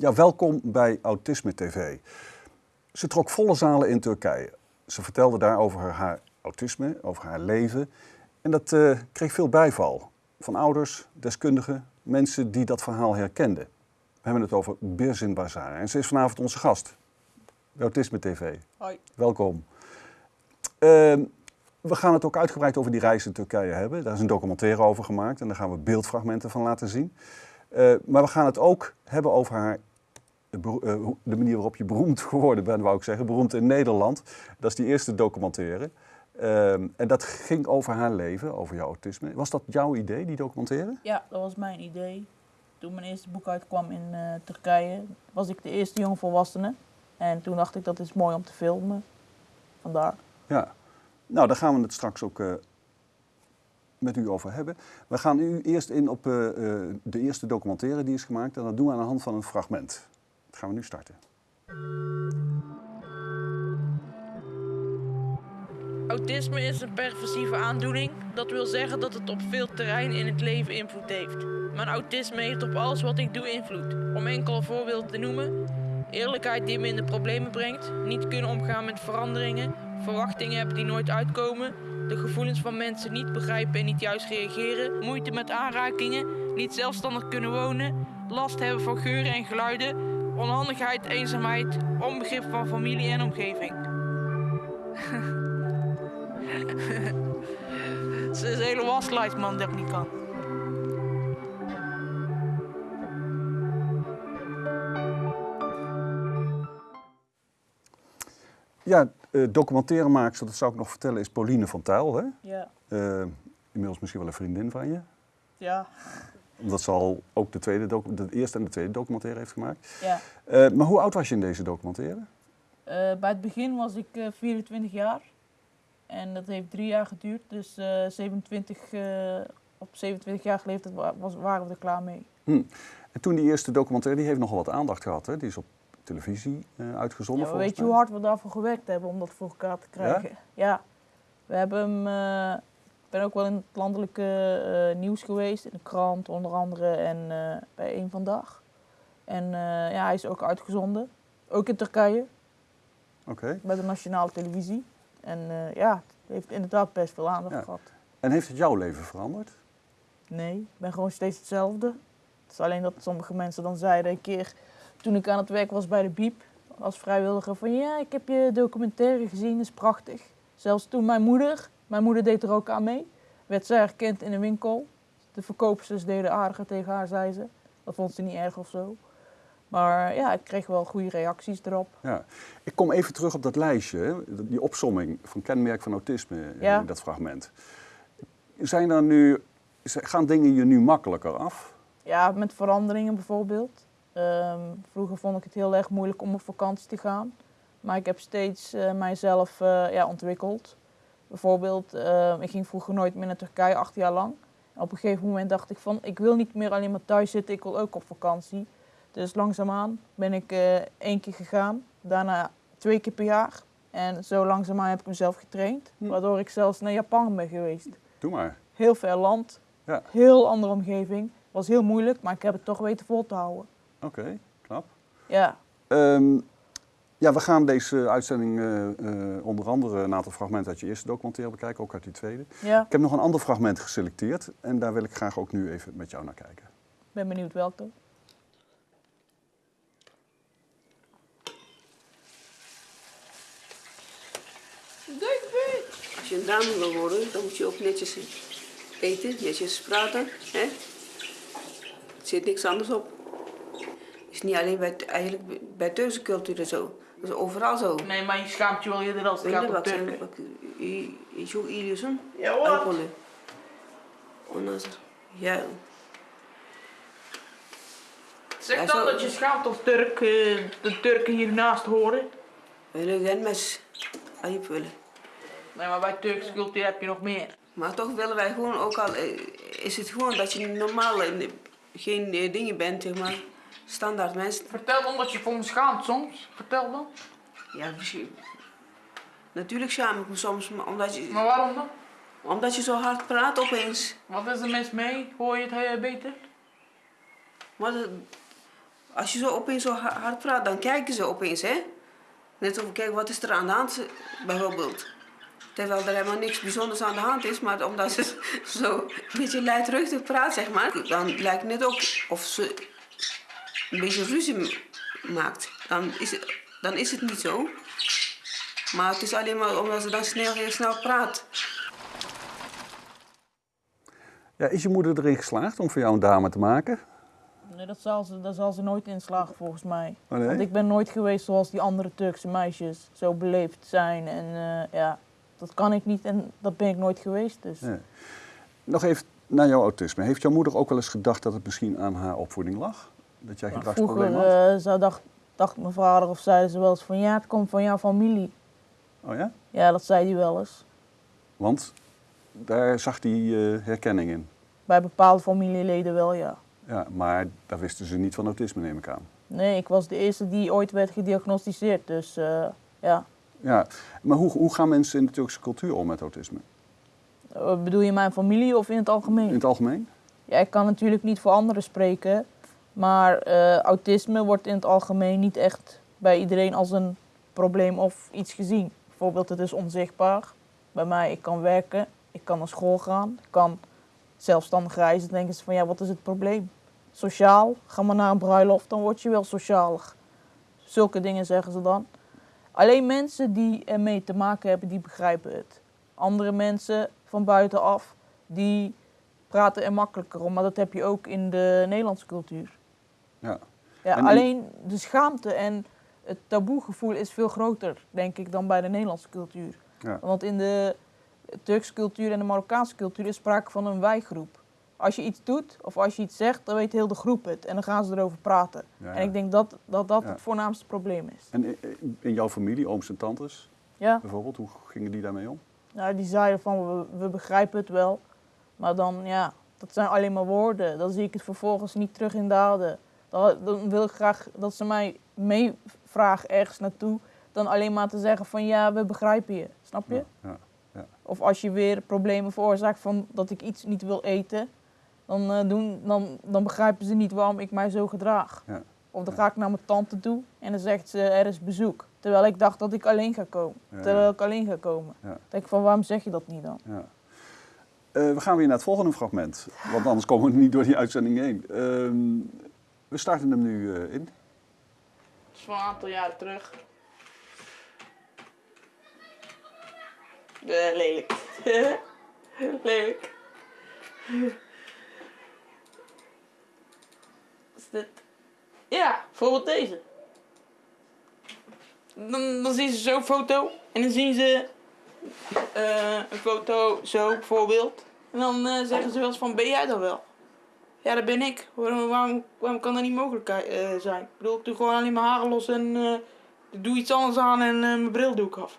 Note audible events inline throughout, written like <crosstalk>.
Ja, welkom bij Autisme TV. Ze trok volle zalen in Turkije. Ze vertelde daar over haar autisme, over haar leven. En dat eh, kreeg veel bijval van ouders, deskundigen, mensen die dat verhaal herkenden. We hebben het over Birzin Bazaar en ze is vanavond onze gast bij Autisme TV. Hoi. Welkom. Ehm, we gaan het ook uitgebreid over die reis in Turkije hebben. Daar is een documentaire over gemaakt en daar gaan we beeldfragmenten van laten zien. Eh, maar we gaan het ook hebben over haar, de, eh, de manier waarop je beroemd geworden bent, wou ik zeggen. Beroemd in Nederland. Dat is die eerste documentaire. Ehm, en dat ging over haar leven, over jouw autisme. Was dat jouw idee, die documentaire? Ja, dat was mijn idee. Toen mijn eerste boek uitkwam in eh, Turkije, was ik de eerste jongvolwassene. En toen dacht ik dat is mooi om te filmen. Vandaar. Ja. Nou, daar gaan we het straks ook eh, met u over hebben. We gaan u eerst in op de eerste documentaire die is gemaakt. En dat doen we aan de hand van een fragment. Gaan we nu starten. Autisme is een perversieve aandoening. Dat wil zeggen dat het op veel terreinen in het leven invloed heeft. Mijn autisme heeft op alles wat ik doe invloed. Om enkele voorbeelden te noemen: eerlijkheid die me in de problemen brengt, niet kunnen omgaan met veranderingen, verwachtingen hebben die nooit uitkomen, de gevoelens van mensen niet begrijpen en niet juist reageren, moeite met aanrakingen, niet zelfstandig kunnen wonen, last hebben van geuren en geluiden, onhandigheid, eenzaamheid, onbegrip van familie en omgeving. <laughs> Ze is een hele waslijst, man, dat ik niet kan. Ja, eh documentairemaakster, dat zou ik nog vertellen, is Pauline van Tuyl. Hè? Ja. Eh, inmiddels misschien wel een vriendin van je. Ja. Omdat ze al ook de, tweede de eerste en de tweede documentaire heeft gemaakt. ja. Eh, maar hoe oud was je in deze documentaire? Eh, bij het begin was ik eh, 24 jaar. En dat heeft drie jaar geduurd. Dus eh, 27, eh, op 27 jaar leeftijd was, waren we er klaar mee. Hm. En toen die eerste documentaire, die heeft nogal wat aandacht gehad. Hè? Die is op televisie eh, uitgezonden Ja, weet je hoe hard we daarvoor gewerkt hebben om dat voor elkaar te krijgen? Ja. We hebben hem... ik ben ook wel in het landelijke eh, nieuws geweest. In de krant onder andere en eh, bij Eén Vandaag. En eh, ja, hij is ook uitgezonden. Ook in Turkije. Oké. bij de nationale televisie. En ja, het heeft inderdaad best veel aandacht Ja. gehad. En heeft het jouw leven veranderd? Nee, ik ben gewoon steeds hetzelfde. Het is alleen dat sommige mensen dan zeiden een keer toen ik aan het werk was bij de Biep als vrijwilliger van ja, ik heb je documentaire gezien, dat is prachtig. Zelfs toen mijn moeder, mijn moeder deed er ook aan mee, werd zij herkend in een winkel. De verkoopsters deden aardiger tegen haar, zei ze. Dat vond ze niet erg of zo. Maar ja, ik kreeg wel goede reacties erop. Ja. Ik kom even terug op dat lijstje, hè, die opsomming van kenmerk van autisme Ja. in dat fragment. Zijn er nu, gaan dingen je nu makkelijker af? Ja, met veranderingen bijvoorbeeld. Ehm, vroeger vond ik het heel erg moeilijk om op vakantie te gaan. Maar ik heb steeds eh, mijzelf eh, ja, ontwikkeld. Bijvoorbeeld, eh, ik ging vroeger nooit meer naar Turkije, acht jaar lang. En op een gegeven moment dacht ik van, ik wil niet meer alleen maar thuis zitten, ik wil ook op vakantie. Dus langzaamaan ben ik eh, één keer gegaan, daarna twee keer per jaar. En zo langzaamaan heb ik mezelf getraind, Hm. waardoor ik zelfs naar Japan ben geweest. Doe maar. Heel ver land, Ja. heel andere omgeving. Was heel moeilijk, maar ik heb het toch weten vol te houden. Oké, knap. Ja, Ehm, ja, we gaan deze uitzending eh, eh, onder andere een aantal fragmenten uit je eerste documentaire bekijken, ook uit die tweede. ja. Ik heb nog een ander fragment geselecteerd en daar wil ik graag ook nu even met jou naar kijken. ben benieuwd welke. Als je een dame wil worden, dan moet je ook netjes eten, netjes praten. Hè? Er zit niks anders op. Het is niet alleen bij, eigenlijk bij cultuur zo. Dat is overal zo. Nee, maar je schaamt je wel eerder als het gaat je om Turken. Is ook Ilias'ın? Ja, wat? Alkolü. Ondan sonra, ja, Zeg Ja, dan zo- dat je schaamt als Turk eh, de Turken hiernaast horen. öyle gelmez. Ayıp öyle. Nee, maar bij Turkse cultuur heb je nog meer. Maar toch willen wij gewoon, ook al eh, is het gewoon dat je normaal eh, geen dingen bent, zeg maar, standaard mensen. Vertel dan dat je voor me schaamt soms. Vertel dan. Ja, misschien- natuurlijk schaam ik me soms, maar omdat je, Maar waarom dan? omdat je zo hard praat opeens. Wat is er mis mee? Hoor je het beter? Maar dat- Als je zo opeens zo ha- hard praat, dan kijken ze opeens, hè? Net of kijk, wat is er aan de hand, bijvoorbeeld. Terwijl er helemaal niks bijzonders aan de hand is, maar omdat ze <laughs> zo een beetje luidruchtig praat, zeg maar, dan lijkt het net ook of ze een beetje ruzie maakt. Dan is het, dan is het niet zo. Maar het is alleen maar omdat ze dan snel, heel snel praat. Ja, is je moeder erin geslaagd om voor jou een dame te maken? Nee, dat zal ze, daar zal ze nooit in slagen volgens mij. Oh, nee? Want ik ben nooit geweest zoals die andere Turkse meisjes. Zo beleefd zijn en eh, ja, dat kan ik niet en dat ben ik nooit geweest. Dus. Nee. Nog even naar jouw autisme. Heeft jouw moeder ook wel eens gedacht dat het misschien aan haar opvoeding lag? Dat jij gedragsproblemen Vroeger had? eh, zou dacht, dacht mijn vader of zeiden ze wel eens van ja, het komt van jouw familie. Oh ja? Ja, dat zei hij wel eens. Want daar zag hij eh, herkenning in. Bij bepaalde familieleden wel, ja. Ja, maar daar wisten ze niet van autisme, neem ik aan. Nee, ik was de eerste die ooit werd gediagnosticeerd. Dus eh, ja. Ja, maar hoe, hoe gaan mensen in de Turkse cultuur om met autisme? Eh, bedoel je mijn familie of in het algemeen? In het algemeen? Ja, ik kan natuurlijk niet voor anderen spreken. Maar eh, autisme wordt in het algemeen niet echt bij iedereen als een probleem of iets gezien. Bijvoorbeeld, het is onzichtbaar. Bij mij, ik kan werken, ik kan naar school gaan, ik kan zelfstandig reizen. Dan denken ze van, ja, wat is het probleem? Sociaal, ga maar naar een bruiloft, dan word je wel socialer. Zulke dingen zeggen ze dan. Alleen mensen die ermee te maken hebben, die begrijpen het. Andere mensen van buitenaf, die praten er makkelijker om. Maar dat heb je ook in de Nederlandse cultuur. Ja. Ja, alleen de schaamte en het taboegevoel is veel groter, denk ik, dan bij de Nederlandse cultuur. Ja. Want in de Turkse cultuur en de Marokkaanse cultuur is sprake van een wijgroep. Als je iets doet of als je iets zegt, dan weet heel de groep het. En dan gaan ze erover praten. Ja, En ik denk dat dat, dat het voornaamste probleem is. En in- in jouw familie, ooms en tantes Ja, bijvoorbeeld, hoe gingen die daarmee om? nou, die zeiden van, we, we begrijpen het wel. Maar dan, ja, dat zijn alleen maar woorden. Dan zie ik het vervolgens niet terug in daden. Dan, wil ik graag dat ze mij meevragen ergens naartoe. Dan alleen maar te zeggen van, ja, we begrijpen je. Snap je? Ja, ja. Of als je weer problemen veroorzaakt van dat ik iets niet wil eten. Dan, eh, doen, dan, dan begrijpen ze niet waarom ik mij zo gedraag. Ja. Of dan ga ik naar mijn tante toe en dan zegt ze, er is bezoek. Terwijl ik dacht dat ik alleen ga komen. Terwijl ik alleen ga komen. Dan denk ik van, waarom zeg je dat niet dan? Ja. Eh, we gaan weer naar het volgende fragment, want anders komen we niet door die uitzending heen. Ehm, we starten hem nu eh, in. Dat is van een aantal jaren terug. Eh, lelijk. <laughs> lelijk. Is dit? Ja, bijvoorbeeld deze. Dan, dan zien ze zo'n foto en dan zien ze eh, een foto zo bijvoorbeeld. En dan zeggen ze wel eens van, ben jij dat wel? Ja, dat ben ik. Waarom, waarom, kan dat niet mogelijk eh, zijn? Ik bedoel, ik doe gewoon alleen mijn haren los en ik doe iets anders aan en eh, mijn bril doe ik af.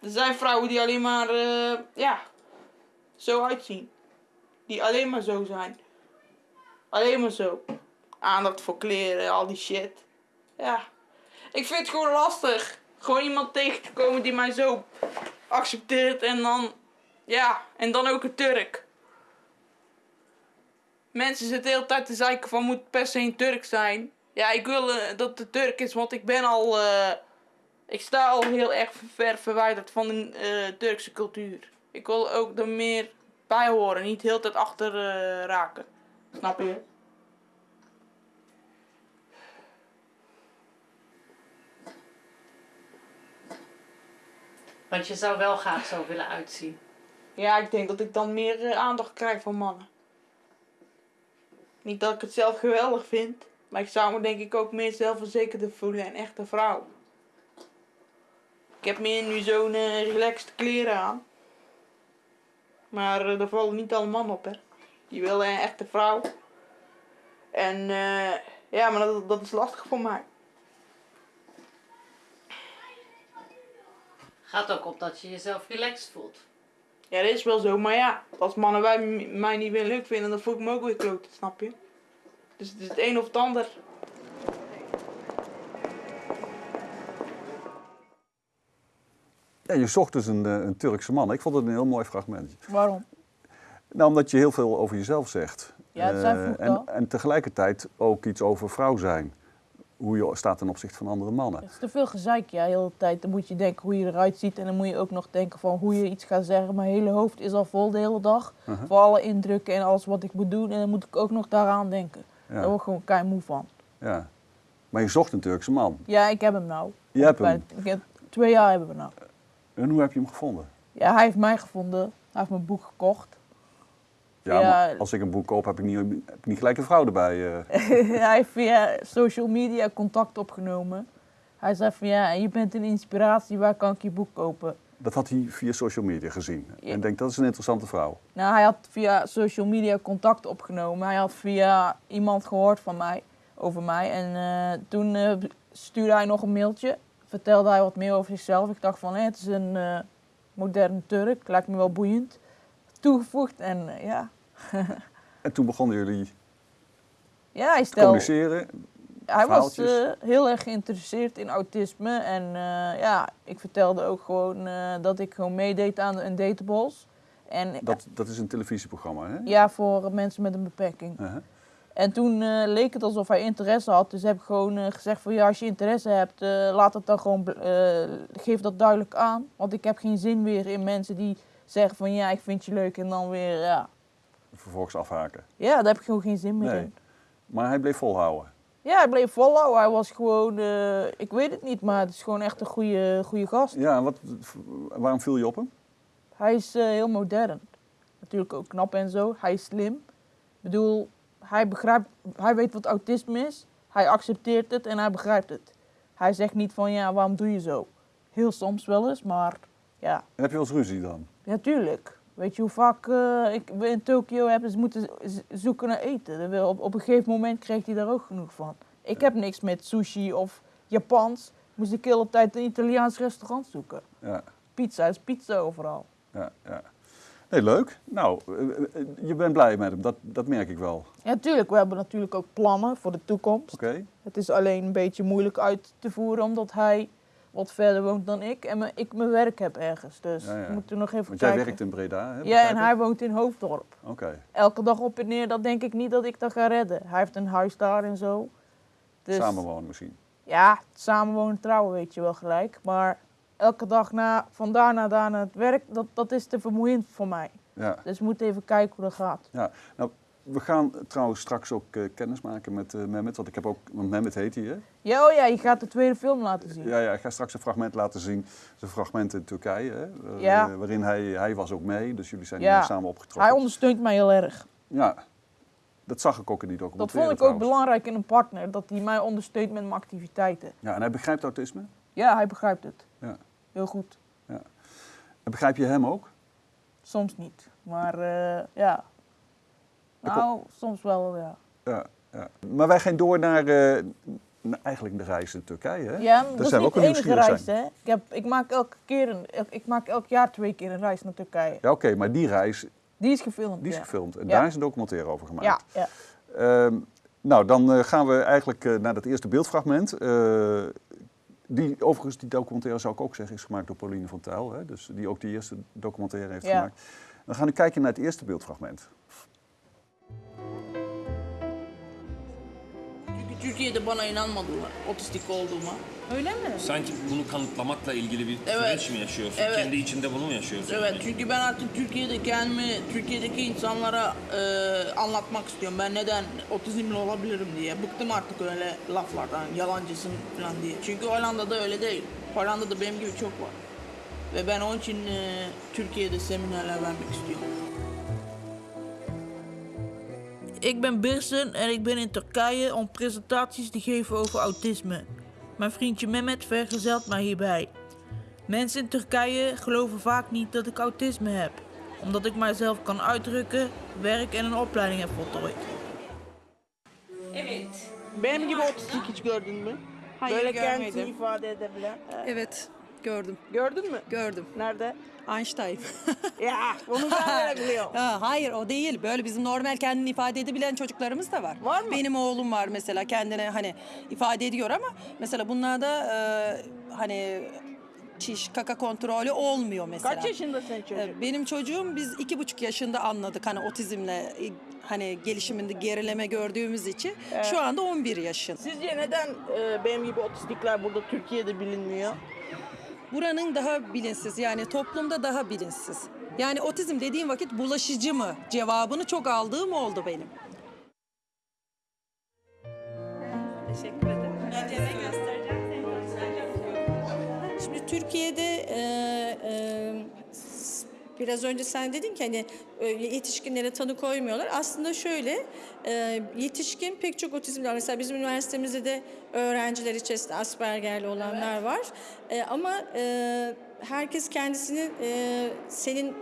Er zijn vrouwen die alleen maar, ja, zo uitzien. Die alleen maar zo zijn. Alleen maar zo. Aandacht voor kleren, al die shit. Ja. Ik vind het gewoon lastig. Gewoon iemand tegen te komen die mij zo accepteert en dan, ja, en dan ook een Turk. Mensen zitten de hele tijd te zeiken van moet per se een Turk zijn. Ja, ik wil eh, dat het Turk is, want ik ben al, eh, ik sta al heel erg ver verwijderd van de eh, Turkse cultuur. Ik wil ook er meer bij horen, niet de hele tijd achter raken. Snap je? Want je zou wel graag zo willen uitzien. Ja, ik denk dat ik dan meer eh, aandacht krijg van mannen. Niet dat ik het zelf geweldig vind, maar ik zou me denk ik ook meer zelfverzekerder voelen en echt een vrouw. Ik heb meer nu zo'n eh, relaxed kleren aan. Maar eh, daar vallen niet alle mannen op, hè. Die willen een echte vrouw. En ja, maar dat, dat is lastig voor mij. Gaat ook op dat je jezelf relaxed voelt. Ja, dat is wel zo, maar ja, als mannen wij, mij niet meer leuk vinden, dan voel ik me ook weer kloot, snap je? Dus het is het een of het ander. Ja, je zocht dus een, eh, een Turkse man. Ik vond het een heel mooi fragment. Waarom? Nou, omdat je heel veel over jezelf zegt. Ja, dat Eh, vroeger en, en tegelijkertijd ook iets over vrouw zijn. Hoe je staat ten opzichte van andere mannen. Het is te veel gezeik, ja, de hele tijd. Dan moet je denken hoe je eruit ziet en dan moet je ook nog denken van hoe je iets gaat zeggen. Mijn hele hoofd is al vol de hele dag. Uh-huh. Voor alle indrukken en alles wat ik moet doen. En dan moet ik ook nog daaraan denken. Daar Ja, word ik gewoon kei moe van. ja. Maar je zocht een Turkse man. Ja, ik heb hem nou. Je hebt hem. Ik heb, twee jaar hebben we nou. En hoe heb je hem gevonden? Ja, hij heeft mij gevonden. Hij heeft mijn boek gekocht. Ja, Ja. maar als ik een boek koop, heb ik niet, heb ik niet gelijk een vrouw erbij. eh. <laughs> hij heeft via social media contact opgenomen. Hij zei van ja, je bent een inspiratie, waar kan ik je boek kopen? Dat had hij via social media gezien. Ja. En denkt, dat is een interessante vrouw. Nou, hij had via social media contact opgenomen. Hij had via iemand gehoord van mij, over mij. En eh, toen eh, stuurde hij nog een mailtje. Vertelde hij wat meer over zichzelf. Ik dacht van, hé, het is een moderne Turk. Lijkt me wel boeiend. Toegevoegd en ja. <laughs> En toen begonnen jullie <laughs> Ja, hij te communiceren. Hij was eh, heel erg geïnteresseerd in autisme. En eh, ja, ik vertelde ook gewoon eh, dat ik gewoon meedeed aan een datables. En Dat, dat is een televisieprogramma, hè? ja, voor mensen met een beperking. Uh-huh. En toen leek het alsof hij interesse had. Dus heb ik gewoon gezegd van ja, als je interesse hebt, laat het dan gewoon, geef dat duidelijk aan. Want ik heb geen zin weer in mensen die zeggen van ja, ik vind je leuk en dan weer ja. Vervolgens afhaken. Ja, daar heb ik gewoon geen zin meer Nee. in. Maar hij bleef volhouden. Ja, hij bleef volhouden. Hij was gewoon, eh, ik weet het niet, maar het is gewoon echt een goede, goede gast. Ja, en wat, waarom viel je op hem? Hij is eh, heel modern. Natuurlijk ook knap en zo. Hij is slim. Ik bedoel, hij begrijpt, hij weet wat autisme is. Hij accepteert het en hij begrijpt het. Hij zegt niet van ja, waarom doe je zo? Heel soms wel eens, maar ja, En heb je wel eens ruzie dan? natuurlijk. Weet je hoe vaak eh, ik in Tokio heb ze moeten zoeken naar eten? Op, op een gegeven moment kreeg hij daar ook genoeg van. Ik heb niks met sushi of Japans. Moest ik de hele tijd een Italiaans restaurant zoeken. Ja, Pizza is pizza overal. ja, ja. Nee, leuk. Nou, eh, eh, je bent blij met hem, dat, dat merk ik wel. Ja, tuurlijk. We hebben natuurlijk ook plannen voor de toekomst. Oké? Het is alleen een beetje moeilijk uit te voeren omdat hij wat verder woont dan ik en me- ik mijn werk heb ergens. Dus Ja, ja. we moeten nog even Want jij werkt in Breda, hè? ja, en hij woont in Hoofddorp. Oké. Elke dag op en neer, dat denk ik niet dat ik dat ga redden. Hij heeft een huis daar en zo. Dus, Samenwonen misschien. Ja, samenwonen, trouwen weet je wel gelijk. Maar elke dag na, van daar naar daar naar het werk, dat, dat is te vermoeiend voor mij. Ja. Dus we moeten even kijken hoe dat gaat. ja. Nou, we gaan trouwens straks ook eh, kennis maken met eh Mehmet. Want ik heb ook, want Mehmet heet hij, hè? Ja, oh ja, je gaat de tweede film laten zien. Ja, ja, ik ga straks een fragment laten zien. Een fragment in Turkije, hè? eh, Ja. waarin hij, hij was ook mee. Dus jullie zijn Ja. samen opgetrokken. Hij ondersteunt mij heel erg. Ja, dat zag ik ook in die Dat documentaire vond ik ook belangrijk in een partner, dat hij mij ondersteunt met mijn activiteiten. Ja, en hij begrijpt autisme. Ja, hij begrijpt het. Ja. Heel goed. En begrijp je hem ook? Soms niet, maar ja. Nou, soms wel, ja. Ja, ja. Maar wij gaan door naar, eh, naar eigenlijk de reis in Turkije, hè? Ja, maar dat is zijn niet ook de enige reis, hè. Ik, heb, ik, maak elke keer een, ik maak elk jaar twee keer een reis naar Turkije. Ja, oké, maar die reis Die is gefilmd, die is ja. gefilmd. En daar is een documentaire over gemaakt. Ja, ja. Ehm, nou, dan eh, gaan we eigenlijk eh, naar dat eerste beeldfragment. Die, overigens, die documentaire zou ik ook zeggen, is gemaakt door Pauline van Tuyl. Hè? Dus die ook die eerste documentaire heeft Ja. gemaakt. Dan gaan we kijken naar het eerste beeldfragment. Çünkü Türkiye'de bana inanmadılar otistik olduğuma. Öyle mi? Sanki bunu kanıtlamakla ilgili bir Evet. süreç mi yaşıyorsun? Evet. Kendi içinde bunu mu yaşıyorsun? Evet yani? çünkü ben artık Türkiye'de kendimi Türkiye'deki insanlara e, anlatmak istiyorum. Ben neden otizmli olabilirim diye. Bıktım artık öyle laflardan yalancısın falan diye. Çünkü Hollanda'da öyle değil. Hollanda'da benim gibi çok var. Ve ben onun için e, Türkiye'de seminerler vermek istiyorum. Ik ben Birsen en ik ben in Turkije om presentaties te geven over autisme. Mijn vriendje Mehmet vergezelt mij hierbij. Mensen in Turkije geloven vaak niet dat ik autisme heb, omdat ik mijzelf kan uitdrukken, werk en een opleiding heb voltooid. Evet. Benim gibi otistik hiç gördün mü? Hayır, Böyle görmedim. kendisini ifade edebilen. Evet, gördüm, Gördün mü? gördüm. Nerede? Einstein. <laughs> Ya, bunu ben <laughs> böyle biliyorum. ha, hayır o değil. Böyle bizim normal kendini ifade edebilen çocuklarımız da var. Var mı? Benim oğlum var mesela kendine hani ifade ediyor ama mesela bunlarda e, hani çiş, kaka kontrolü olmuyor mesela. Kaç yaşında senin çocuk? Ee, Benim çocuğum biz iki buçuk yaşında anladık hani otizmle e, hani gelişiminde gerileme gördüğümüz için. Şu anda 11 yaşında. Sizce neden e, benim gibi otistikler burada Türkiye'de bilinmiyor? Buranın daha bilinsiz yani toplumda daha bilinsiz. Yani otizm dediğim vakit bulaşıcı mı cevabını çok aldığım oldu benim. Teşekkür ederim. Şimdi Türkiye'de e, e, biraz önce sen dedin ki hani e, yetişkinlere tanı koymuyorlar. Aslında şöyle e, yetişkin pek çok otizmli var. Mesela bizim üniversitemizde de öğrenciler içerisinde Asperger'li olanlar var. E, ama herkes kendisini senin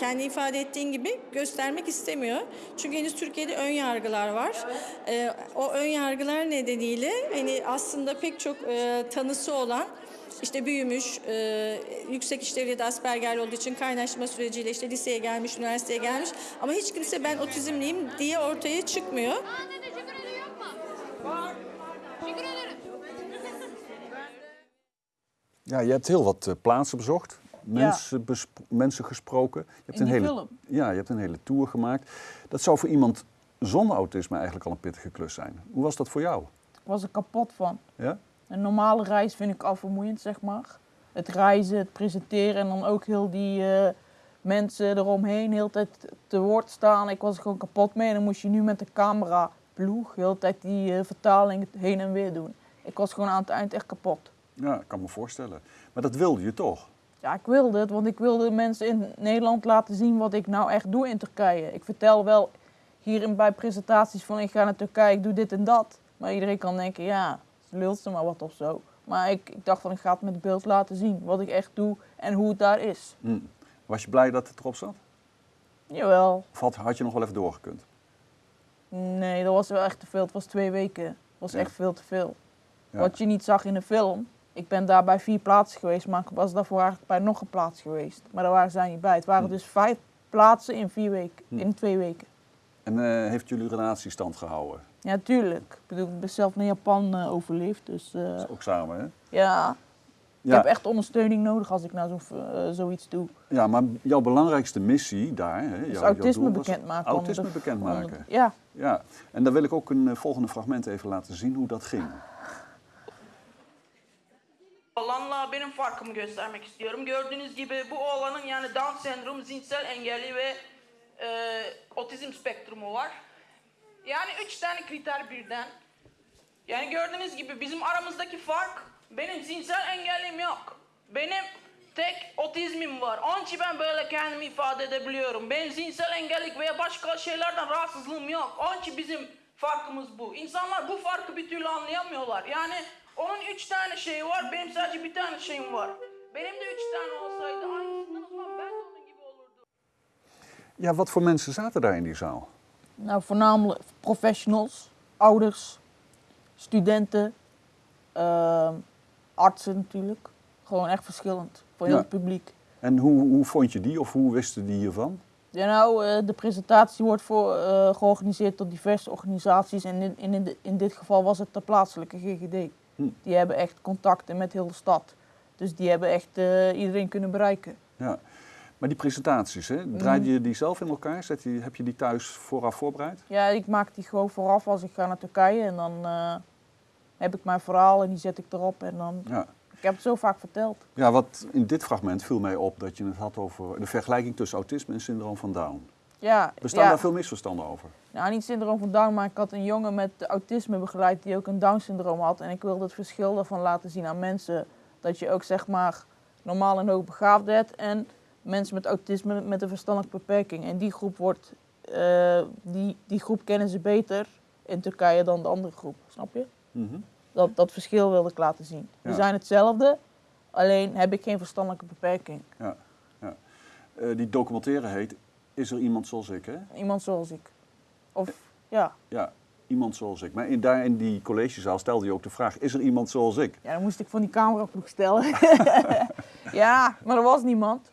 kendi ifade ettiğin gibi göstermek istemiyor. Çünkü henüz Türkiye'de ön yargılar var. E, o ön yargılar nedeniyle hani aslında pek çok e, tanısı olan işte büyümüş, e, yüksek işlevli ya da Asperger'li olduğu için kaynaşma süreciyle işte liseye gelmiş, üniversiteye gelmiş. Ama hiç kimse ben otizmliyim diye ortaya çıkmıyor. Ja, je hebt heel wat eh, plaatsen bezocht. Mensen, besp- mensen gesproken. Je hebt In een hele, film. Ja, je hebt een hele tour gemaakt. Dat zou voor iemand zonder autisme eigenlijk al een pittige klus zijn. Hoe was dat voor jou? Ik was er kapot van. Ja? Een normale reis vind ik al vermoeiend, zeg maar. Het reizen, het presenteren en dan ook heel die eh, mensen eromheen, heel tijd te woord staan. Ik was er gewoon kapot mee. En dan moest je nu met de camera ploeg, heel tijd die eh, vertaling heen en weer doen. Ik was gewoon aan het eind echt kapot. Ja, ik kan me voorstellen. Maar dat wilde je toch? Ja, ik wilde het, want ik wilde mensen in Nederland laten zien wat ik nou echt doe in Turkije. Ik vertel wel hier in- bij presentaties van ik ga naar Turkije, ik doe dit en dat. Maar iedereen kan denken, ja, lult ze maar wat of zo. Maar ik, ik dacht van ik ga het met beeld laten zien, wat ik echt doe en hoe het daar is. Hm. Was je blij dat het erop zat? Jawel, Of had, had je nog wel even doorgekund? nee, dat was wel echt te veel. Het was twee weken. Dat was Ja. echt veel te veel. Ja. Wat je niet zag in de film. Ik ben daar bij vier plaatsen geweest, maar ik was daarvoor eigenlijk bij nog een plaats geweest. Maar daar waren zij niet bij. Het waren Hm. dus vijf plaatsen in vier weken, Hm. in twee weken. En eh, heeft jullie relatie stand gehouden? Ja, tuurlijk. Ik bedoel, ik ben zelf naar Japan eh, overleefd, dus eh, Dat is ook samen, hè? ja. Ik heb echt ondersteuning nodig als ik nou zo, zoiets doe. Ja, maar jouw belangrijkste missie daar... Hè, jouw, jouw autisme was bekendmaken onder Autisme de- bekendmaken. onder- Ja, Ja, en daar wil ik ook een volgende fragment even laten zien hoe dat ging. Oğlanla benim farkımı göstermek istiyorum. Gördüğünüz gibi bu oğlanın yani Down sendromu, zihinsel engelli ve e, otizm spektrumu var. Yani üç tane kriter birden. Yani gördüğünüz gibi bizim aramızdaki fark benim zihinsel engellim yok. Benim tek otizmim var. Onun için ben böyle kendimi ifade edebiliyorum. Benim zihinsel engellik veya başka şeylerden rahatsızlığım yok. Onun için bizim farkımız bu. İnsanlar bu farkı bir türlü anlayamıyorlar. Yani onun üç tane şeyi var, benim sadece bir tane şeyim var. Benim de üç tane olsaydı aynısından Ja, wat voor mensen zaten daar in die zaal? nou voornamelijk professionals, ouders, studenten, ehm, artsen natuurlijk. Gewoon echt verschillend voor heel Ja. het publiek. En hoe, hoe vond je die of hoe wisten die hiervan? Ja, nou, eh, de presentatie wordt voor, eh, georganiseerd door diverse organisaties. En in, in, in dit geval was het de plaatselijke GGD. Hm. Die hebben echt contacten met heel de stad. Dus die hebben echt eh, iedereen kunnen bereiken. Ja. Maar die presentaties, hè, Mhm. draaide je die zelf in elkaar? Zet je, heb je die thuis vooraf voorbereid? Ja, ik maak die gewoon vooraf als ik ga naar Turkije. En dan eh, heb ik mijn verhaal en die zet ik erop. En dan, Ja. ik heb het zo vaak verteld. Ja, wat in dit fragment viel mij op dat je het had over de vergelijking tussen autisme en syndroom van Down. Ja, Bestaan ja. daar veel misverstanden over? Nou, niet syndroom van Down, maar ik had een jongen met autisme begeleid die ook een Down-syndroom had. En ik wilde het verschil daarvan laten zien aan mensen. Dat je ook zeg maar normaal en hoogbegaafd hebt en mensen met autisme met een verstandelijke beperking. En die groep wordt, eh, die, die groep kennen ze beter in Turkije dan de andere groep, snap je? Mhm. Dat, dat verschil wilde ik laten zien. We zijn hetzelfde, alleen heb ik geen verstandelijke beperking. Ja, ja. Eh, die documentaire heet Is er iemand zoals ik, hè? Iemand zoals ik. Of ja, Ja, iemand zoals ik. Maar in, daar in die collegezaal stelde je ook de vraag, is er iemand zoals ik? ja dan moest ik van die cameraploeg stellen. <laughs> ja, maar er was niemand.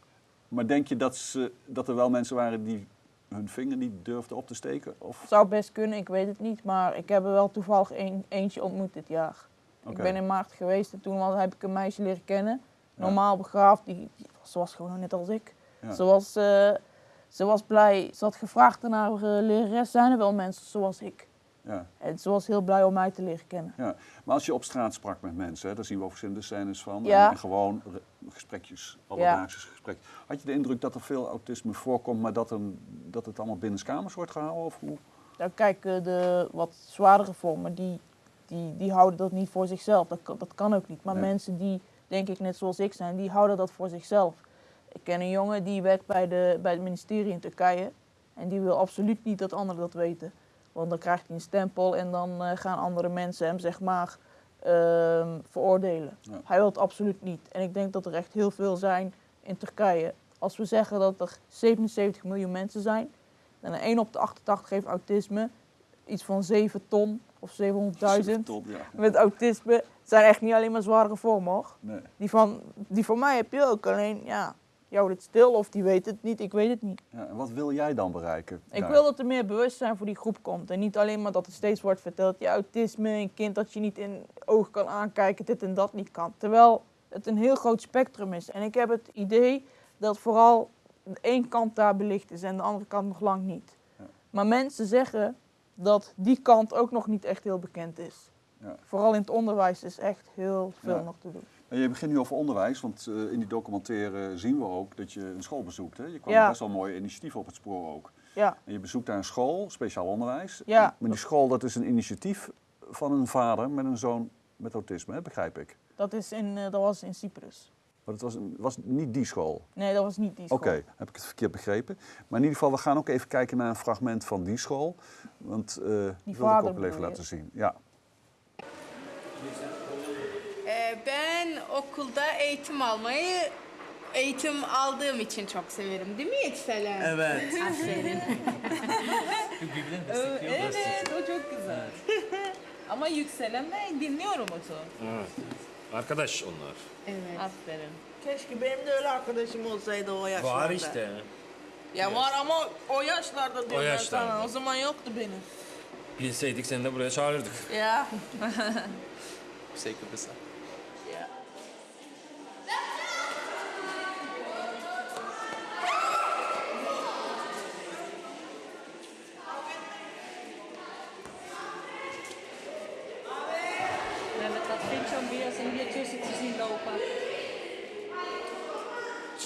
Maar denk je dat, ze, dat er wel mensen waren die hun vinger niet durfden op te steken? Of? Zou best kunnen, ik weet het niet. Maar ik heb er wel toevallig een, eentje ontmoet dit jaar. Ik ben in maart geweest en toen heb ik een meisje leren kennen. normaal begaafd. Die, die- ze was gewoon net als ik. Ja. Ze, was, eh, ze was blij. Ze had gevraagd aan haar eh, lerares, zijn er wel mensen zoals ik? Ja. En ze was heel blij om mij te leren kennen. Ja, maar als je op straat sprak met mensen, hè, daar zien we ook verschillende scènes van. Ja. En, en gewoon re- gesprekjes, alledaagse gesprek. Had je de indruk dat er veel autisme voorkomt, maar dat, een, dat het allemaal binnenskamers wordt gehouden? Of hoe? Nou, kijk, eh, de wat zwaardere vormen, die, die, die houden dat niet voor zichzelf. Dat, kan- dat kan ook niet. Maar Nee. mensen die, denk ik, net zoals ik zijn, die houden dat voor zichzelf. Ik ken een jongen die werkt bij, de, bij het ministerie in Turkije. En die wil absoluut niet dat anderen dat weten. Want dan krijgt hij een stempel en dan eh, gaan andere mensen hem, zeg maar, ehm, veroordelen. Ja. Hij wil het absoluut niet. En ik denk dat er echt heel veel zijn in Turkije. Als we zeggen dat er 77 miljoen mensen zijn, en een 1 op de 88 heeft autisme, iets van 7 ton of 700.000 Top, ja. met autisme. Het zijn echt niet alleen maar zware vormen hoor. Nee. Die van, die van mij heb je ook, alleen ja, je houdt het stil of die weet het niet, ik weet het niet. Ja, en wat wil jij dan bereiken? Ik daar? wil dat er meer bewustzijn voor die groep komt. En niet alleen maar dat er steeds wordt verteld, ja, autisme, een kind dat je niet in ogen kan aankijken, dit en dat niet kan. Terwijl het een heel groot spectrum is. En ik heb het idee dat vooral één kant daar belicht is en de andere kant nog lang niet. Ja. Maar mensen zeggen dat die kant ook nog niet echt heel bekend is. Ja. Vooral in het onderwijs is echt heel veel nog te doen. En je begint nu over onderwijs, want eh, in die documentaire zien we ook dat je een school bezoekt. Hè? Je kwam Ja. best wel mooie initiatieven op het spoor ook. Ja, En je bezoekt daar een school, speciaal onderwijs. Ja. Maar die school dat is een initiatief van een vader met een zoon met autisme, hè? begrijp ik. dat, is in, eh, dat was in Cyprus. Maar het was, een- was niet die school. Nee, dat was niet die school. Oké, heb ik het verkeerd begrepen. Maar in ieder geval, we gaan ook even kijken naar een fragment van die school. Want eh die wil ik ook wel even laten zien. Ja. Ben okulda eğitim almayı eğitim aldığım için çok severim değil mi Yükselen? Evet. <laughs> Aferin. <laughs> evet, o çok güzel. <laughs> Ama yükselenle dinliyorum onu. Evet. Arkadaş onlar. Evet. Aferin. Keşke benim de öyle arkadaşım olsaydı o yaşlarda. Var işte. Ya var ama o yaşlarda diyorum ben yaşlarda. sana. O zaman yoktu benim. Bilseydik seni de buraya çağırırdık. Ya. Zeker bestaan.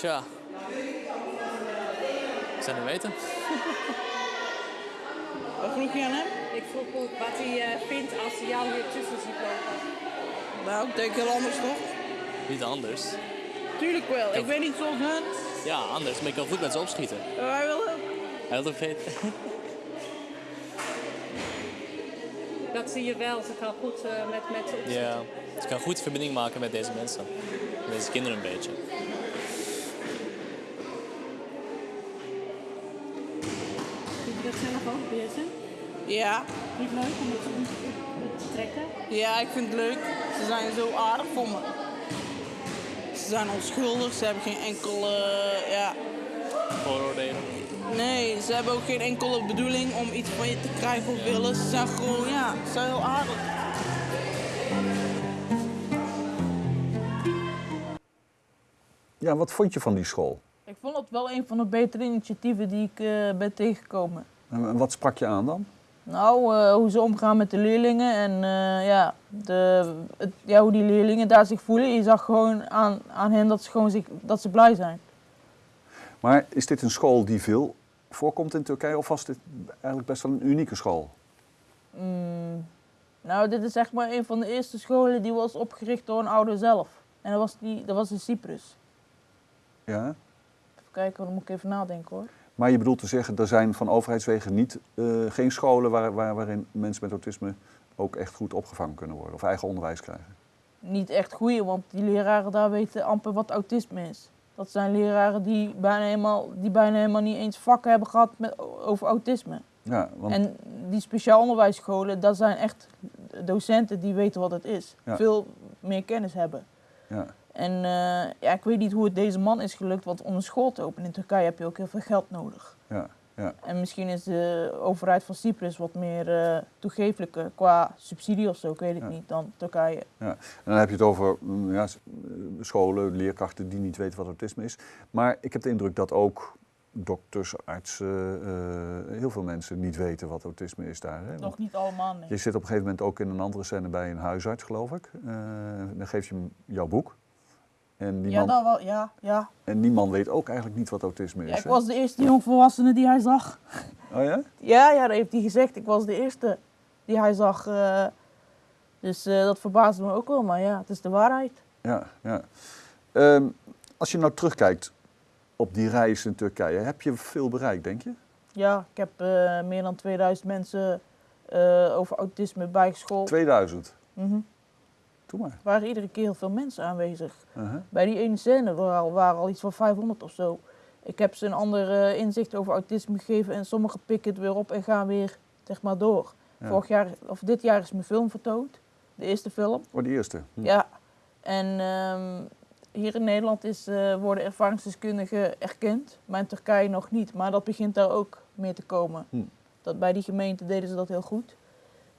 Tja. Ik zou niet weten. Wat vroeg je aan hem? Ik vroeg ook wat hij eh, vindt als hij jou hier tussen ziet lopen. Nou, ik denk heel anders toch? Niet anders. Tuurlijk wel. Ik weet niet zoals hun. Ja, anders. Maar ik kan goed met ze opschieten. Wij willen. Hij wil ook weten. <laughs> Dat zie je wel. Ze kan goed eh, met, met ze. Ja. Ze kan goed verbinding maken met deze mensen. Met deze kinderen een beetje. Vind dat zelf ook bezig? Ja. Niet leuk om het te te trekken? Ja, ik vind het leuk. Ze zijn zo aardig voor me. Ze zijn onschuldig. Ze hebben geen enkele... ja. Vooroordelen. Nee, ze hebben ook geen enkele bedoeling om iets van je te krijgen of willen. Ze zijn gewoon, ja, ze zijn heel aardig. ja, wat vond je van die school? Ik vond het wel een van de betere initiatieven die ik eh, ben tegengekomen. En wat sprak je aan dan? Nou, eh, hoe ze omgaan met de leerlingen en eh, ja, de, het, ja, hoe die leerlingen daar zich voelen. Je zag gewoon aan, aan hen dat ze, gewoon zich, dat ze blij zijn. Maar is dit een school die veel voorkomt in Turkije of was dit eigenlijk best wel een unieke school? Mm, nou, dit is zeg maar een van de eerste scholen die was opgericht door een ouder zelf. En dat was, die, dat was in Cyprus. Ja. Even kijken, dan moet ik even nadenken hoor. Maar je bedoelt te zeggen, er zijn van overheidswegen niet, eh, geen scholen waar, waar, waarin mensen met autisme ook echt goed opgevangen kunnen worden of eigen onderwijs krijgen. Niet echt goeie, want die leraren daar weten amper wat autisme is. Dat zijn leraren die bijna helemaal, die bijna helemaal niet eens vakken hebben gehad met, over autisme. Ja, want En die speciaal onderwijsscholen, dat zijn echt docenten die weten wat het is. Ja. Veel meer kennis hebben. ja, En eh, ja, ik weet niet hoe het deze man is gelukt, want om een school te openen in Turkije heb je ook heel veel geld nodig. ja, Ja. En misschien is de overheid van Cyprus wat meer toegeeflijker qua subsidie of zo, ik weet het Ja. niet, dan Turkije. Ja. En dan heb je het over mm, ja, eh, scholen, leerkrachten die niet weten wat autisme is. Maar ik heb de indruk dat ook dokters, artsen, heel veel mensen niet weten wat autisme is daar. Hè? Nog niet allemaal, nee. Je zit op een gegeven moment ook in een andere scène bij een huisarts, geloof ik. Dan geef je hem jouw boek. En die, Ja, man, dat wel, ja, ja. en die man weet ook eigenlijk niet wat autisme is. ja ik hè? was de eerste jongvolwassene die hij zag. Oh ja? Ja, ja, dat heeft hij gezegd. Ik was de eerste die hij zag. eh, dus eh, dat verbaasde me ook wel, maar ja, het is de waarheid. Ja, ja. Ehm, als je nou terugkijkt op die reis in Turkije, heb je veel bereikt, denk je? Ja, ik heb eh, meer dan 2000 mensen over autisme bijgeschoold. 2000. Mhm. Doe maar. Er waren iedere keer heel veel mensen aanwezig. Uh-huh. Bij die ene scène waren al, waren al iets van 500 of zo. Ik heb ze een ander eh, inzicht over autisme gegeven en sommigen pikken het weer op en gaan weer zeg maar door. Ja. Vorig jaar, of dit jaar is mijn film vertoond, de eerste film. Oh, de eerste. Hm. Ja, en ehm, hier in Nederland is, eh, worden ervaringsdeskundigen erkend, maar in Turkije nog niet. Maar dat begint daar ook mee te komen. Hm. Dat, bij die gemeente deden ze dat heel goed.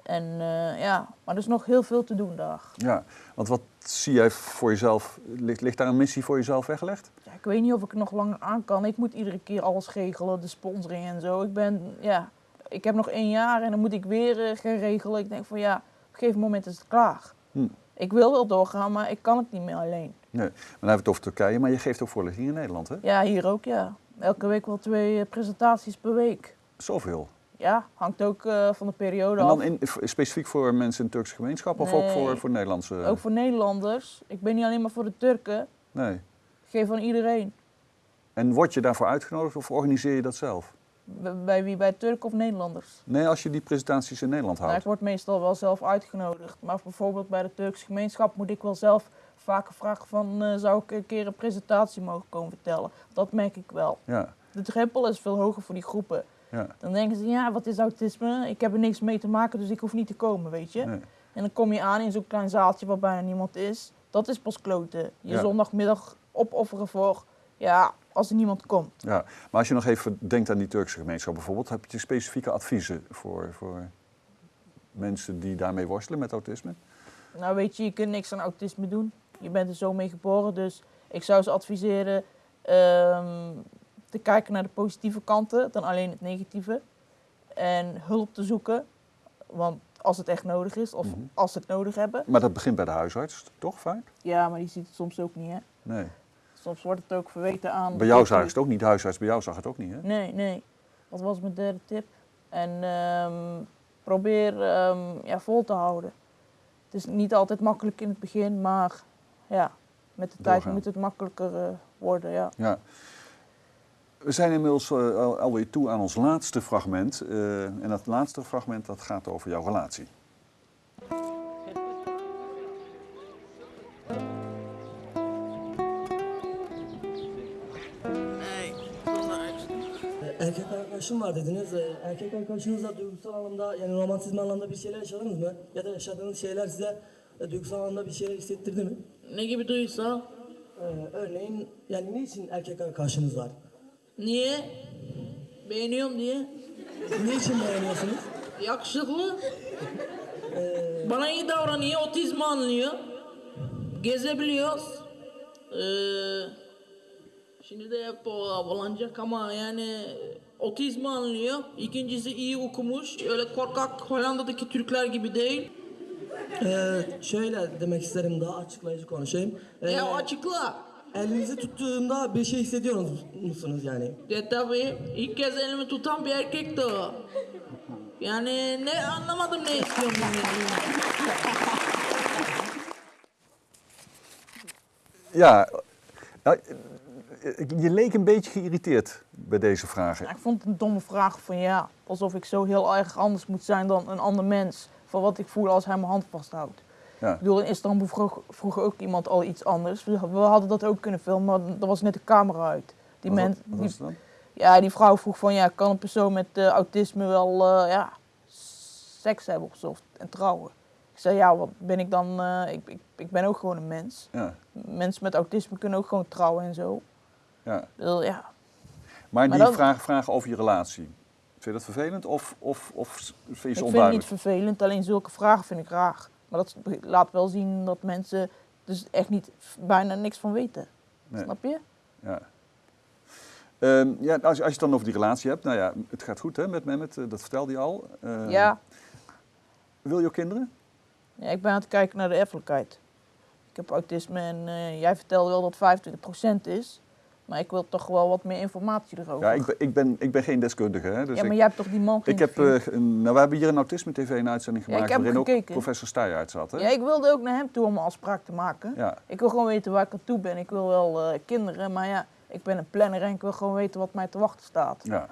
En eh, ja, maar er is nog heel veel te doen daar. Ja, want wat zie jij voor jezelf? Ligt, ligt daar een missie voor jezelf weggelegd? Ja, ik weet niet of ik er nog langer aan kan. Ik moet iedere keer alles regelen, de sponsoring en zo. Ik ben, ja, ik heb nog één jaar en dan moet ik weer eh, gaan regelen. Ik denk van ja, op een gegeven moment is het klaar. Hm. Ik wil wel doorgaan, maar ik kan het niet meer alleen. Nee, maar dan hebben we het over Turkije, maar je geeft ook voorlichting in Nederland, hè? Ja, hier ook, ja. Elke week wel twee eh, presentaties per week. Zoveel. Ja, hangt ook eh, van de periode En af. dan in, specifiek voor mensen in de Turkse gemeenschap of ook voor, voor Nederlandse? Ook voor Nederlanders. Ik ben niet alleen maar voor de Turken. Nee. Ik geef aan iedereen. En word je daarvoor uitgenodigd of organiseer je dat zelf? Bij wie? Bij Turken of Nederlanders? Nee, als je die presentaties in Nederland Nou, ik houdt. word meestal wel zelf uitgenodigd. Maar bijvoorbeeld bij de Turkse gemeenschap moet ik wel zelf vaker vragen van... eh, zou ik een keer een presentatie mogen komen vertellen? Dat merk ik wel. Ja, De drempel is veel hoger voor die groepen. Ja. Dan denken ze, ja, wat is autisme? Ik heb er niks mee te maken, dus ik hoef niet te komen, weet je. Nee. En dan kom je aan in zo'n klein zaaltje waar bijna niemand is. Dat is pas kloten. Je Ja. zondagmiddag opofferen voor, ja, als er niemand komt. ja. Maar als je nog even denkt aan die Turkse gemeenschap bijvoorbeeld, heb je specifieke adviezen voor, voor mensen die daarmee worstelen met autisme? Nou weet je, je kunt niks aan autisme doen. Je bent er zo mee geboren, dus ik zou ze adviseren ehm, te kijken naar de positieve kanten dan alleen het negatieve. En hulp te zoeken, want als het echt nodig is of Mhm. als ze het nodig hebben. Maar dat begint bij de huisarts, toch vaak? Ja, maar die ziet het soms ook niet, hè. Nee. Soms wordt het ook verweten aan... Bij jou zag het ook niet, de huisarts bij jou zag het ook niet, hè? Nee, nee. Dat was mijn derde tip. En ehm, probeer ehm, ja, vol te houden. Het is niet altijd makkelijk in het begin, maar ja, met de tijd moet het makkelijker eh, worden. Ja. Ja. We zijn inmiddels al, alweer toe aan ons laatste fragment. eh, en dat laatste fragment dat gaat over jouw relatie. Erkek arkadaşım var dediniz. Ee, Erkek arkadaşınızla duygusal anlamda yani romantizm anlamda bir şeyler yaşadınız mı? Ya da yaşadığınız şeyler size e, duygusal anlamda bir şeyler hissettirdi mi? Ne gibi duygusal? Ee, örneğin yani niçin erkek arkadaşınız var? Niye? Beğeniyorum diye. Niçin beğeniyorsunuz? Yakışıklı. Bana iyi davranıyor, otizmi anlıyor. Gezebiliyoruz. Ee, şimdi de hep havalanacak ama yani otizmi anlıyor. İkincisi iyi okumuş. Öyle korkak Hollanda'daki Türkler gibi değil. Ee, şöyle demek isterim daha açıklayıcı konuşayım. Ee, Ya açıkla. Elinizi tuttuğumda bir şey hissediyor musunuz yani? De tabii ilk kez elimi tutan bir erkekti o. Yani ne anlamadım ne istiyorum. Ja, nou, eh, je leek een beetje geïrriteerd bij deze vragen. Ja, ik vond het een domme vraag van ja, alsof ik zo heel erg anders moet zijn dan een ander mens. Van wat ik voel als hij mijn hand vasthoudt. Ja. Ik bedoel, in Istanbul vroeg, vroeg ook iemand al iets anders. We, hadden dat ook kunnen filmen, maar er was net de camera uit. Die Wat, die? Ja, die vrouw vroeg van ja, kan een persoon met eh, autisme wel eh, ja, seks hebben of zo en trouwen? Ik zei ja, wat ben ik dan? eh, ik, ik, ik ben ook gewoon een mens. Ja, Mensen met autisme kunnen ook gewoon trouwen en zo. ja. Ik ja, Maar, Maar die vragen, vragen over je relatie. Vind je dat vervelend of, of, of vind je Ik ze vind het onduidelijk? niet vervelend, alleen zulke vragen vind ik raar. Maar dat laat wel zien dat mensen dus echt niet bijna niks van weten. Nee. Snap je? Ja. Ehm, ja, als, je- als je het dan over die relatie hebt, nou ja, het gaat goed hè, met Mehmet, eh, dat vertelde je al. Ehm, Ja. Wil je ook kinderen? ja. Ik ben aan het kijken naar de erfelijkheid. Ik heb autisme en eh, jij vertelde wel dat 25% is. Maar ik wil toch wel wat meer informatie erover. Ja, ik ben, ik ben, ik ben geen deskundige. Hè, dus Ja, maar ik, jij hebt toch die man ik heb, eh, een- nou, we hebben hier een Autisme TV een uitzending Ja, gemaakt heb waarin ook professor Steyaert zat. Hè? Ja, ik wilde ook naar hem toe om een afspraak te maken. Ja. Ik wil gewoon weten waar ik aan toe ben. Ik wil wel eh, kinderen, maar ja, ik ben een planner en ik wil gewoon weten wat mij te wachten staat. Ja.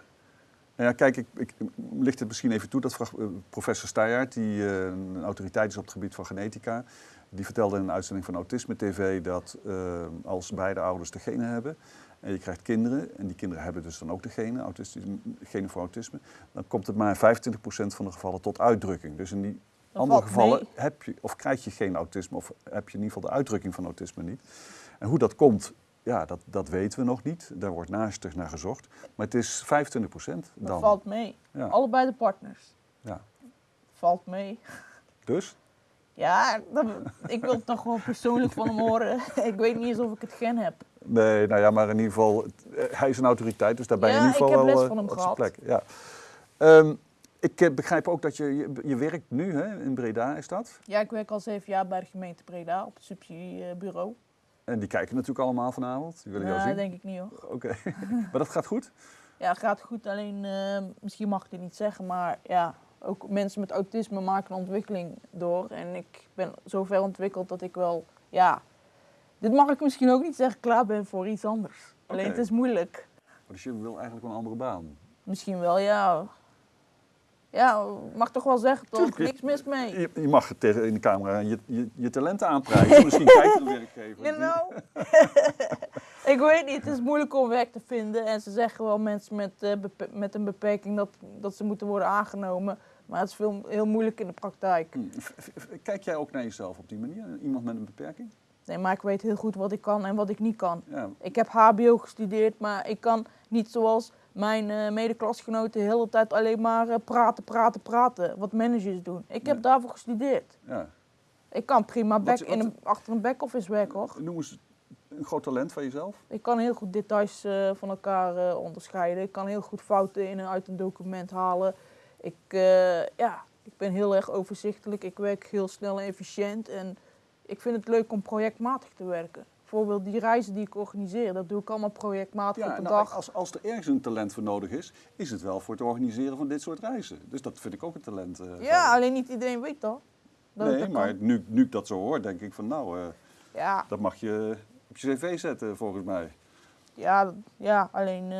Nou ja, kijk, ik, ik licht het misschien even toe dat eh, professor Steyaert, die een autoriteit is op het gebied van genetica, die vertelde in een uitzending van Autisme TV dat eh, als beide ouders de genen hebben en je krijgt kinderen, en die kinderen hebben dus dan ook de genen, autistische, genen voor autisme, dan komt het maar in 25% van de gevallen tot uitdrukking. Dus in die Dat andere gevallen mee. heb je, of krijg je geen autisme, of heb je in ieder geval de uitdrukking van autisme niet. En hoe dat komt, ja, dat, dat weten we nog niet. Daar wordt naastig naar gezocht. Maar het is 25% Dat dan. valt mee. Ja. Allebei de partners. Ja. Valt mee. Dus? Ja, dat- ik wil het toch gewoon persoonlijk van hem horen. <laughs> ik weet niet eens of ik het gen heb. Nee, nou ja, maar in ieder geval, eh, hij is een autoriteit, dus daar ben je Ja, in ieder ik geval heb wel les eh, van hem op zijn gehad. plek. Ja. Ehm, ik eh, begrijp ook dat je, je, je werkt nu hè, in Breda, is dat? Ja, ik werk al zeven jaar bij de gemeente Breda op het subsidiebureau. En die kijken natuurlijk allemaal vanavond. Die willen jou Nee, zien. denk ik niet hoor. Oké, <laughs> maar dat gaat goed? Ja, het gaat goed. Alleen, eh, misschien mag ik dit niet zeggen, maar ja, ook mensen met autisme maken een ontwikkeling door. En ik ben zo ver ontwikkeld dat ik wel, ja, dit mag ik misschien ook niet zeggen, klaar ben voor iets anders. Alleen het is moeilijk. Dus je wil eigenlijk wel een andere baan. Misschien wel, ja. Ja, mag toch wel zeggen, toch? Niks mis mee. Je, je mag tegen in de camera je, je, je talenten aanprijzen. <laughs> Misschien kijkt de werkgever. You know? <laughs> ik weet niet, het is moeilijk om werk te vinden. En ze zeggen wel mensen met, eh, met een beperking dat, dat ze moeten worden aangenomen. Maar het is veel, heel moeilijk in de praktijk. V- Kijk jij ook naar jezelf op die manier? Iemand met een beperking? Nee, maar ik weet heel goed wat ik kan en wat ik niet kan. Ja. Ik heb HBO gestudeerd, maar ik kan niet zoals mijn eh medeklasgenoten de hele tijd alleen maar eh, praten, praten, praten. Wat managers doen. Ik heb daarvoor gestudeerd. ja. Ik kan prima back Wat- in een, achter een back-office werken hoor. Noem eens een groot talent van jezelf. Ik kan heel goed details eh, van elkaar onderscheiden. Ik kan heel goed fouten in en uit een document halen. Ik, eh, ja, ik ben heel erg overzichtelijk. Ik werk heel snel en efficiënt. En ik vind het leuk om projectmatig te werken. Bijvoorbeeld die reizen die ik organiseer, dat doe ik allemaal projectmatig op een nou, dag. als, als er ergens een talent voor nodig is, is het wel voor het organiseren van dit soort reizen. Dus dat vind ik ook een talent. eh, van Ja, alleen niet iedereen weet dat. nee, dat maar kan. nu, nu ik dat zo hoor, denk ik van nou, eh, Ja, dat mag je op je cv zetten volgens mij. ja, ja, alleen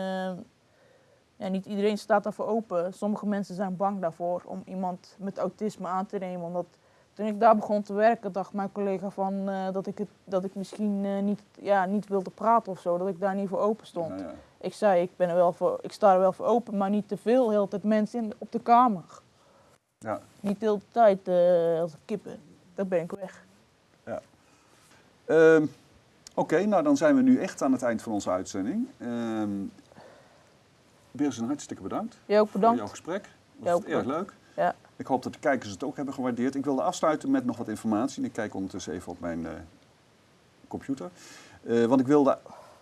ja, niet iedereen staat daarvoor open. Sommige mensen zijn bang daarvoor om iemand met autisme aan te nemen. Omdat toen ik daar begon te werken, dacht mijn collega van, eh, dat, ik het, dat ik misschien eh, niet, ja, niet wilde praten of zo. Dat ik daar niet voor open stond. Nou ja. Ik zei, ik, ben er wel voor, ik sta er wel voor open, maar niet te veel. Heel de tijd mensen in, op de kamer. Ja. Niet de hele tijd eh, als kippen. Dan ben ik weg. Ja. Ehm, Oké, nou dan zijn we nu echt aan het eind van onze uitzending. Birsen, hartstikke bedankt. Jij ook bedankt. Voor jouw gesprek. Dat was erg leuk. Ja. Ik hoop dat de kijkers het ook hebben gewaardeerd. Ik wilde afsluiten met nog wat informatie. Ik kijk ondertussen even op mijn eh, computer. Eh, want ik wilde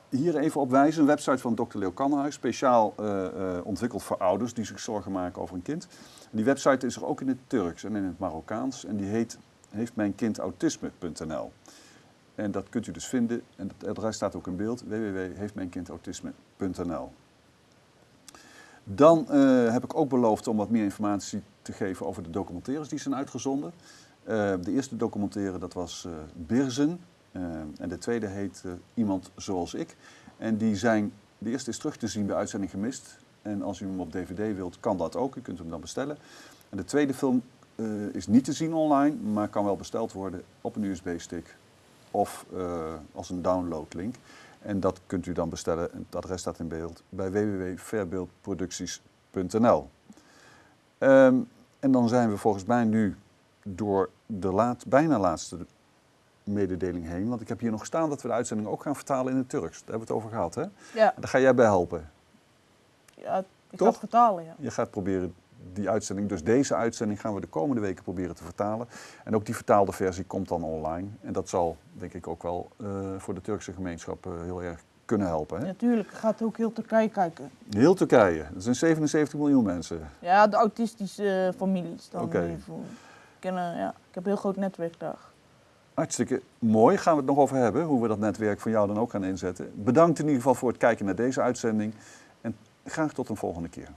hier even op wijzen. Een website van Dr. Leo Kannenhuis. Speciaal eh, ontwikkeld voor ouders die zich zorgen maken over een kind. Die website is er ook in het Turks en in het Marokkaans. En die heet heeftmijnkindautisme.nl. En dat kunt u dus vinden. En het adres staat ook in beeld. www.heeftmijnkindautisme.nl Dan eh, heb ik ook beloofd om wat meer informatie te geven over de documentaires die zijn uitgezonden. Eh, de eerste documentaire dat was eh Birzen. En de tweede heet Iemand Zoals Ik. En die zijn, de eerste is terug te zien bij Uitzending Gemist. En als u hem op dvd wilt, kan dat ook. U kunt hem dan bestellen. En de tweede film is niet te zien online, maar kan wel besteld worden op een USB-stick of als een downloadlink. En dat kunt u dan bestellen. Het adres staat in beeld bij www.verbeeldproducties.nl. Ehm, en dan zijn we volgens mij nu door de laat, bijna laatste mededeling heen. Want ik heb hier nog staan dat we de uitzending ook gaan vertalen in het Turks. Daar hebben we het over gehad, hè? Ja. Daar ga jij bij helpen. ja, ik ga het vertalen, ja. Je gaat proberen die uitzending, dus deze uitzending gaan we de komende weken proberen te vertalen. En ook die vertaalde versie komt dan online. En dat zal denk ik ook wel eh, voor de Turkse gemeenschap eh, heel erg kunnen helpen. Hè? Natuurlijk gaat ook heel Turkije kijken. Heel Turkije, dat zijn 77 miljoen mensen. Ja, de autistische eh, families dan. Oké. eh, ja, ik heb een heel groot netwerk daar. Hartstikke mooi, gaan we het nog over hebben, hoe we dat netwerk van jou dan ook gaan inzetten. Bedankt in ieder geval voor het kijken naar deze uitzending en graag tot een volgende keer.